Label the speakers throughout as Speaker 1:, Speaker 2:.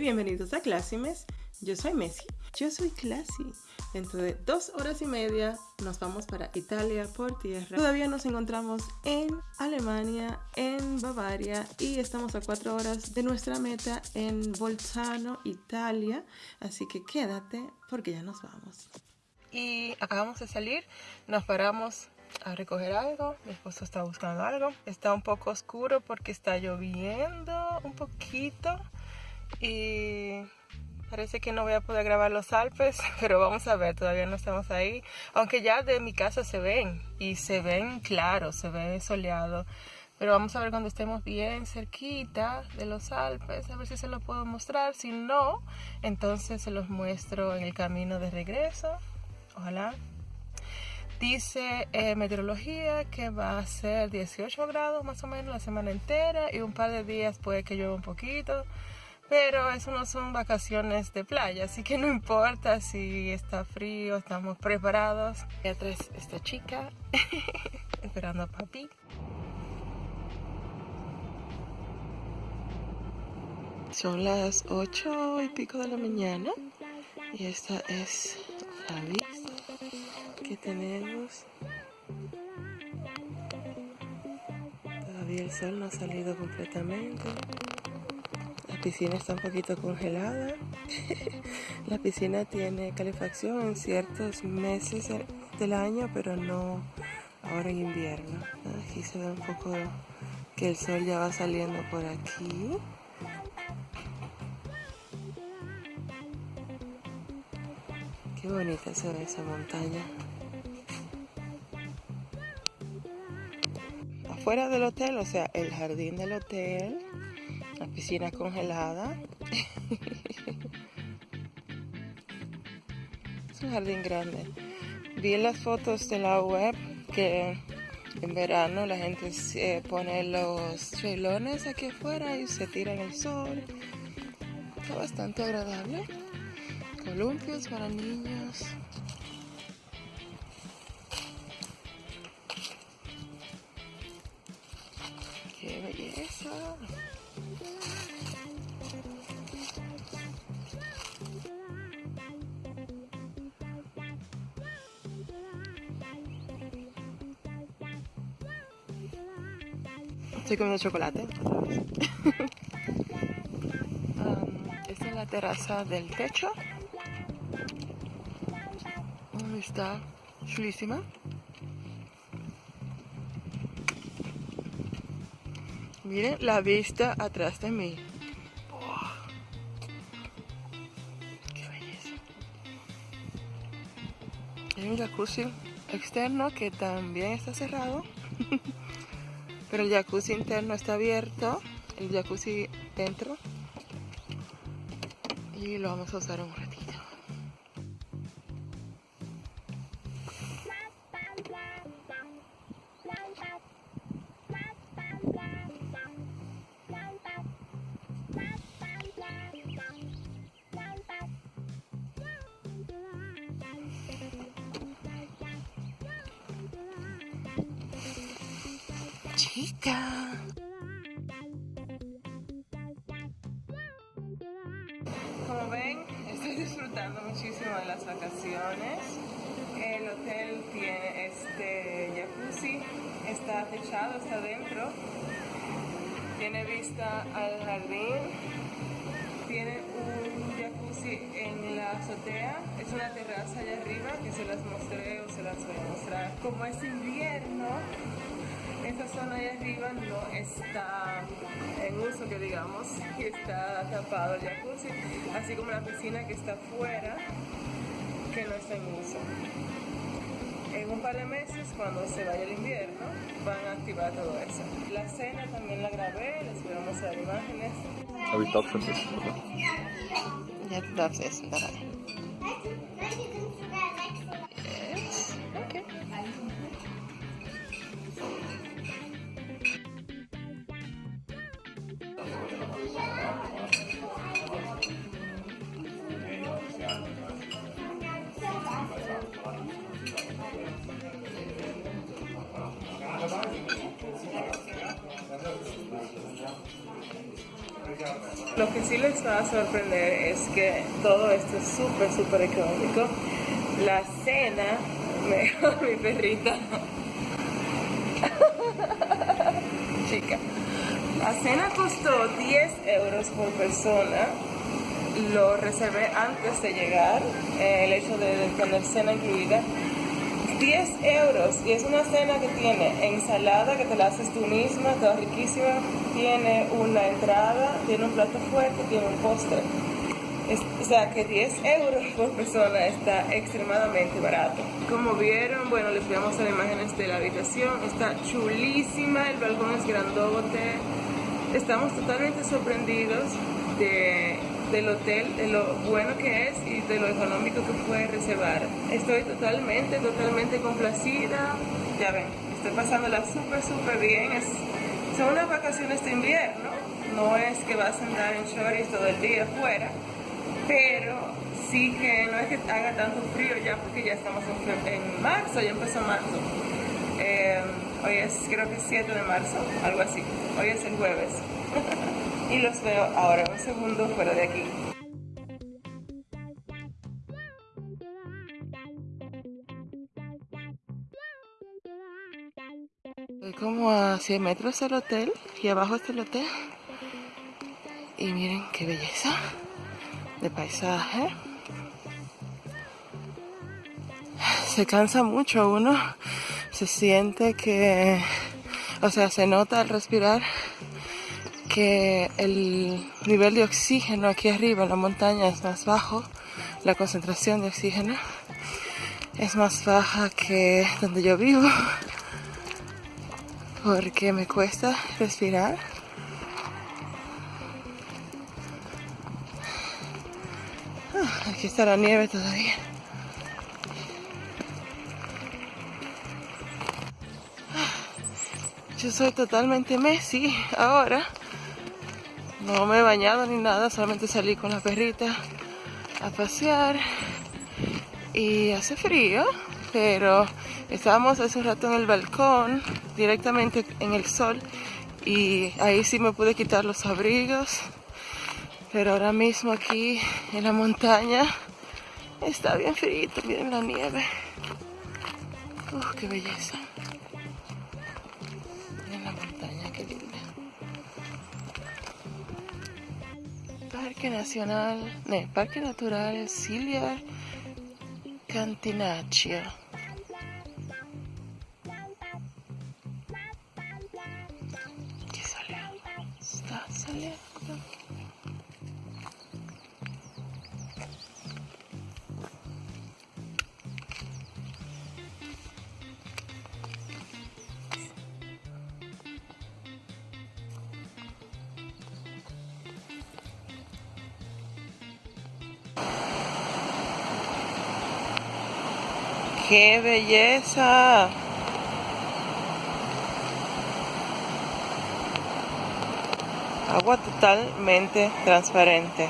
Speaker 1: bienvenidos a Classimes. Yo soy Messi. Yo soy Classy. Dentro de dos horas y media nos vamos para Italia por tierra. Todavía nos encontramos en Alemania, en Bavaria y estamos a cuatro horas de nuestra meta en Bolzano, Italia. Así que quédate porque ya nos vamos. Y acabamos de salir, nos paramos a recoger algo. Mi esposo está buscando algo. Está un poco oscuro porque está lloviendo un poquito. Y parece que no voy a poder grabar los Alpes, pero vamos a ver, todavía no estamos ahí. Aunque ya de mi casa se ven y se ven claros, se ve soleado. Pero vamos a ver cuando estemos bien cerquita de los Alpes, a ver si se los puedo mostrar. Si no, entonces se los muestro en el camino de regreso. Ojalá Dice eh, meteorología que va a ser 18 grados más o menos la semana entera y un par de días puede que llueva un poquito. Pero eso no son vacaciones de playa, así que no importa si está frío, estamos preparados. Y atrás esta chica esperando a papi. Son las 8 y pico de la mañana y esta es la que tenemos. Todavía el sol no ha salido completamente. Piscina está un poquito congelada. la piscina tiene calefacción en ciertos meses del año, pero no ahora en invierno. Aquí se ve un poco que el sol ya va saliendo por aquí. Qué bonita se ve esa montaña. Afuera del hotel, o sea, el jardín del hotel, la piscina congelada. es un jardín grande. Vi las fotos de la web que en verano la gente pone los chelones aquí afuera y se tira en el sol. Está bastante agradable. Columpios para niños. ¡Qué belleza! Estoy comiendo chocolate um, esta es la terraza del techo está chulísima. Miren la vista atrás de mí. ¡Qué belleza! Hay un jacuzzi externo que también está cerrado. Pero el jacuzzi interno está abierto. El jacuzzi dentro. Y lo vamos a usar un ratito. Disfrutando muchísimo de las vacaciones. El hotel tiene este jacuzzi, está techado, está dentro. Tiene vista al jardín. Tiene un jacuzzi en la azotea. Es una terraza allá arriba que se las mostré o se las voy a mostrar. Como es invierno, esta zona de arriba no está uso, que digamos, y está tapado el jacuzzi, así como la piscina que está afuera, que no está en uso. En un par de meses, cuando se vaya el invierno, van a activar todo eso. La cena también la grabé, les voy a mostrar imágenes.
Speaker 2: Har vi tatt først?
Speaker 1: Ja, darfst essen dabei. Lo que sí les va a sorprender es que todo esto es súper, súper económico. La cena, mejor mi perrita. Chica. La cena costó 10 euros por persona. Lo reservé antes de llegar, el hecho de tener cena incluida. 10 euros y es una cena que tiene ensalada que te la haces tú misma, toda riquísima, tiene una entrada, tiene un plato fuerte, tiene un postre. o sea que 10 euros por persona está extremadamente barato. Como vieron, bueno, les voy a mostrar imágenes de la habitación. Está chulísima, el balcón es grandote. Estamos totalmente sorprendidos de del hotel, de lo bueno que es y de lo económico que fue reservar. Estoy totalmente, totalmente complacida. Ya ven, estoy pasándola súper, súper bien. Es, son unas vacaciones de invierno, no es que vas a andar en shorts todo el día afuera, pero sí que no es que haga tanto frío ya porque ya estamos en, marzo, ya empezó marzo. Eh, hoy es creo que 7 de marzo, algo así. Hoy es el jueves. y los veo ahora un segundo fuera de aquí. Estoy como a 100 metros del hotel y abajo está el hotel. Y miren qué belleza de paisaje. Se cansa mucho uno, se siente que, o sea, se nota al respirar que el nivel de oxígeno aquí arriba en la montaña es más bajo, la concentración de oxígeno es más baja que donde yo vivo, porque me cuesta respirar. Ah, aquí está la nieve todavía. Ah, yo soy totalmente Messi ahora. No me he bañado ni nada, solamente salí con la perrita a pasear y hace frío, pero estábamos hace un rato en el balcón, directamente en el sol y ahí sí me pude quitar los abrigos, pero ahora mismo aquí en la montaña está bien frío, miren la nieve. Uf, qué belleza. Parque Nacional, no, Parque Natural Silvia Cantinaccio. ¡Qué belleza! Agua totalmente transparente.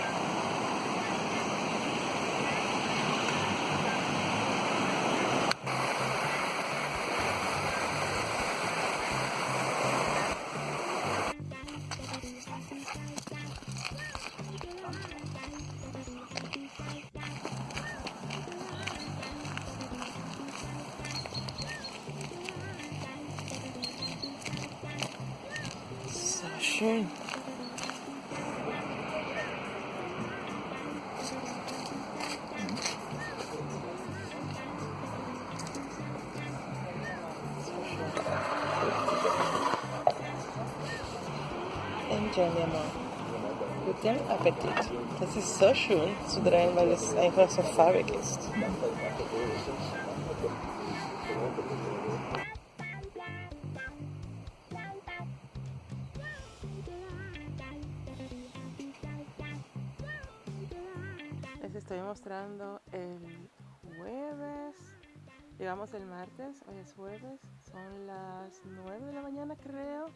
Speaker 1: Guten Appetit. Das ist so schön zu drehen, so farbig ist. estoy mostrando el jueves. Llegamos el martes, hoy es jueves, son las 9 de la mañana creo.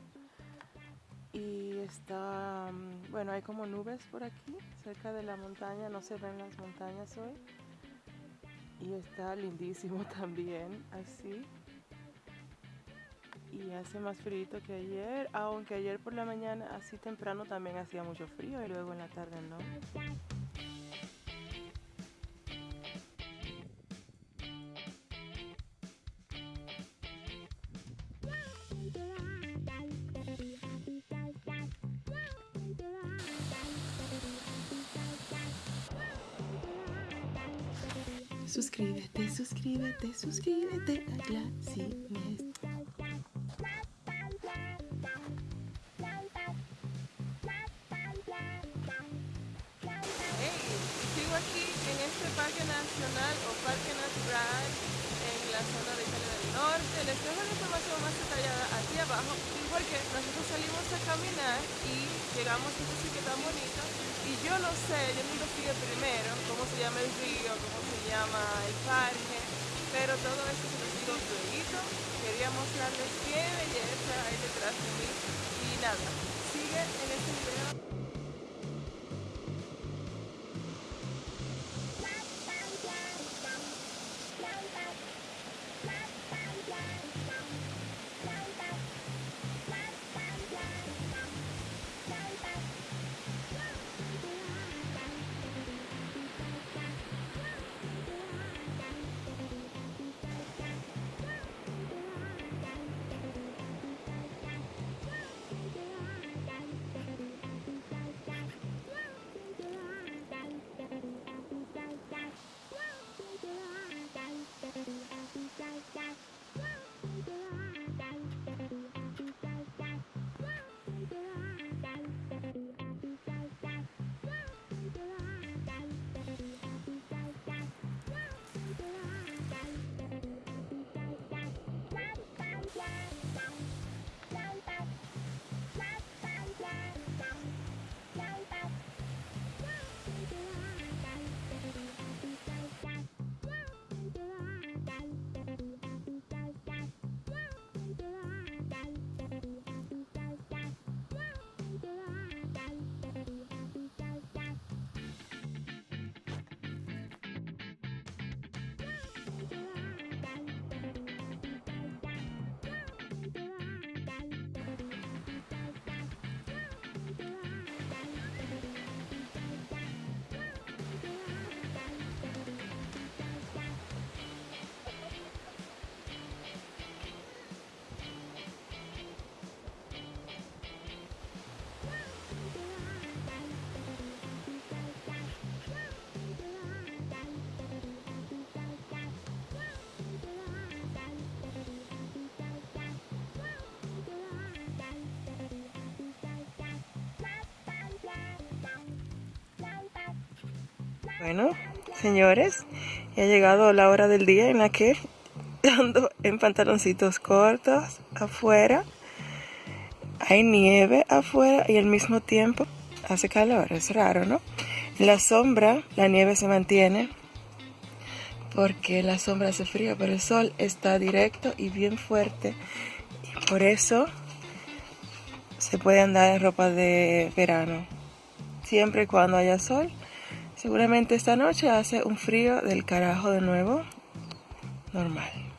Speaker 1: Y está, mm, bueno, hay como nubes por aquí, cerca de la montaña, no se ven las montañas hoy. Y está lindísimo también, así. y hace más frío que ayer, aunque ayer por la mañana así temprano también hacía mucho frío y luego en la tarde no. Suscríbete, suscríbete, suscríbete a Glacimes. aquí en este parque nacional o parque natural en la zona de Italia del Norte. Les dejo la información más detallada aquí abajo porque nosotros salimos a caminar y llegamos a este sitio tan bonito y yo no sé, yo no investigué primero cómo se llama el río, cómo se llama el parque, pero todo eso se lo digo. Quería mostrarles qué belleza hay detrás de mí y nada, Bueno, señores, ya ha llegado la hora del día en la que ando en pantaloncitos cortos afuera. Hay nieve afuera y al mismo tiempo hace calor, es raro, ¿no? En la sombra la nieve se mantiene porque la sombra hace frío, pero el sol está directo y bien fuerte y por eso se puede andar en ropa de verano siempre y cuando haya sol Seguramente esta noche hace un frío del carajo de nuevo. Normal.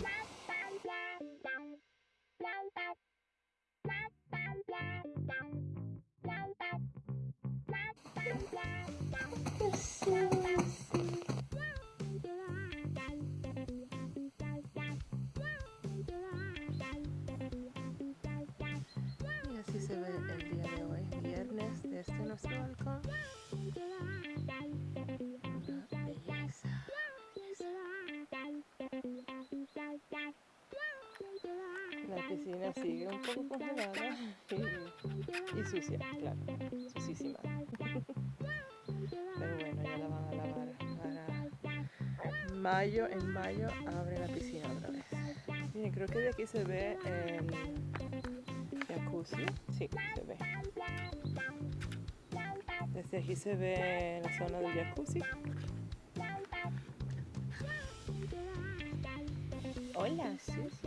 Speaker 1: Sigue un poco congelada y, sucia, claro, sucísima. Pero bueno, ya la van a lavar para mayo, en mayo abre la piscina otra vez. Miren, creo que de aquí se ve el jacuzzi, sí, se ve. Desde aquí se ve la zona del jacuzzi. Hola, Susi.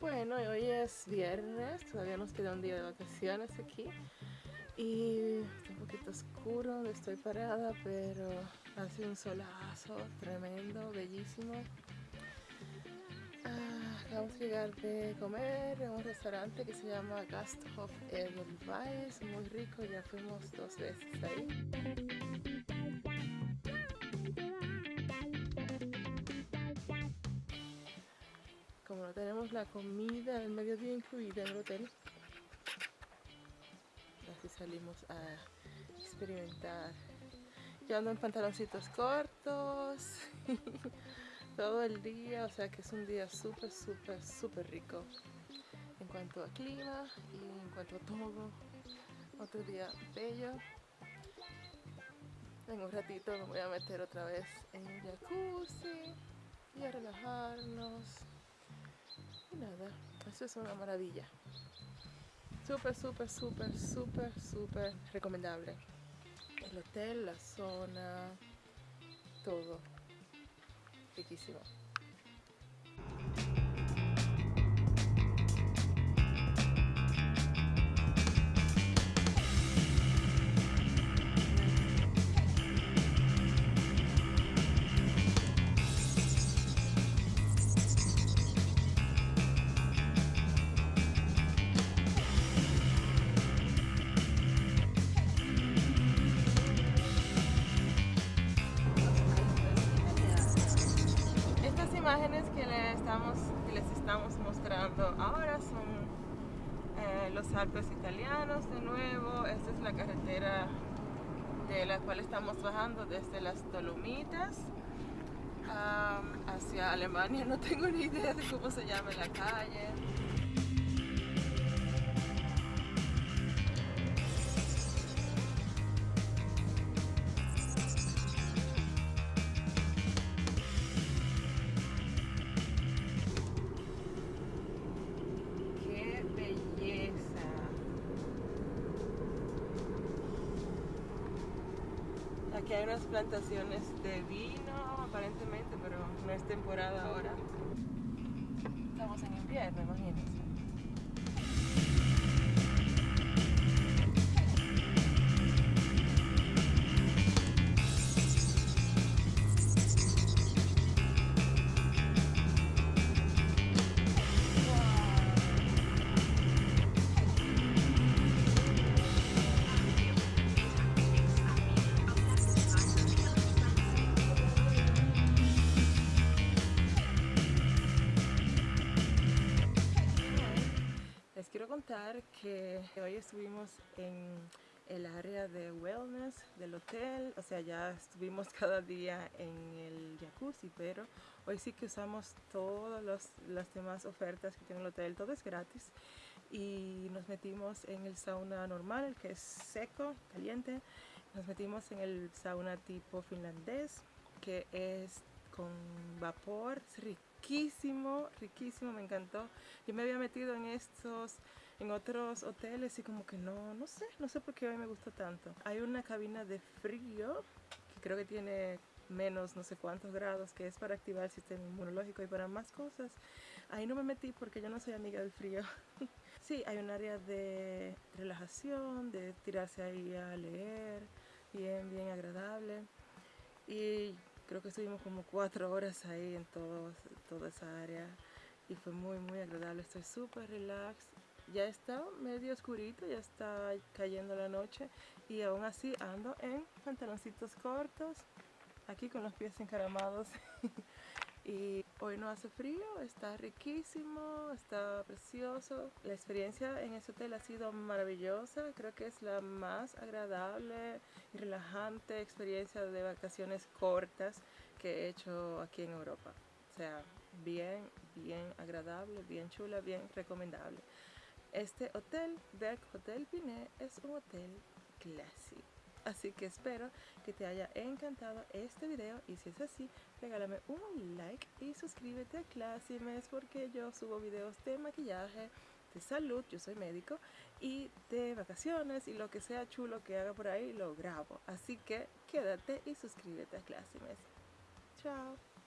Speaker 1: Bueno, hoy es viernes, todavía nos queda un día de vacaciones aquí. Y está un poquito oscuro donde estoy parada, pero hace un solazo tremendo, bellísimo. Acabamos de llegar de comer en un restaurante que se llama Gasthof Edelweiss, muy rico, ya fuimos dos veces ahí. La comida del mediodía incluida en el hotel, así salimos a experimentar. Yo ando en pantaloncitos cortos. todo el día, o sea que es un día súper, súper, súper rico en cuanto a clima y en cuanto a todo. Otro día bello. En un ratito me voy a meter otra vez en el jacuzzi y a relajarnos. Nada, eso es una maravilla. Súper, súper, súper, súper, súper recomendable. El hotel, la zona, todo riquísimo. Mostrando ahora son eh, los Alpes italianos de nuevo. Esta es la carretera de la cual estamos bajando desde las Dolomitas hacia Alemania. No tengo ni idea de cómo se llama la calle. Aquí hay unas plantaciones de vino aparentemente, pero no es temporada ahora. Estamos en invierno, imagínense. Que hoy estuvimos en el área de wellness del hotel, o sea ya estuvimos cada día en el jacuzzi, pero hoy sí que usamos todas las demás ofertas que tiene el hotel, todo es gratis y nos metimos en el sauna normal, que es seco, caliente, nos metimos en el sauna tipo finlandés que es con vapor, es riquísimo, riquísimo, me encantó. Yo me había metido en estos, en otros hoteles y como que no, no sé, no sé por qué hoy me gustó tanto. Hay una cabina de frío que creo que tiene menos no sé cuántos grados, que es para activar el sistema inmunológico y para más cosas. Ahí no me metí porque yo no soy amiga del frío. sí, hay un área de relajación, de tirarse ahí a leer, bien, bien agradable. Y creo que estuvimos como cuatro horas ahí en todo, toda esa área y fue muy muy agradable, estoy súper relax. Ya está medio oscurito, ya está cayendo la noche y aún así ando en pantaloncitos cortos aquí con los pies encaramados y hoy no hace frío, está riquísimo, está precioso. La experiencia en ese hotel ha sido maravillosa, creo que es la más agradable y relajante experiencia de vacaciones cortas que he hecho aquí en Europa. O sea, bien, bien agradable, bien chula, bien recomendable. Este hotel, Berg Hotel Pinet, es un hotel clásico. Así que espero que te haya encantado este video y si es así, regálame un like y suscríbete a Classimes porque yo subo videos de maquillaje, de salud, yo soy médico, y de vacaciones y lo que sea chulo que haga por ahí lo grabo. Así que quédate y suscríbete a Classimes. Chao.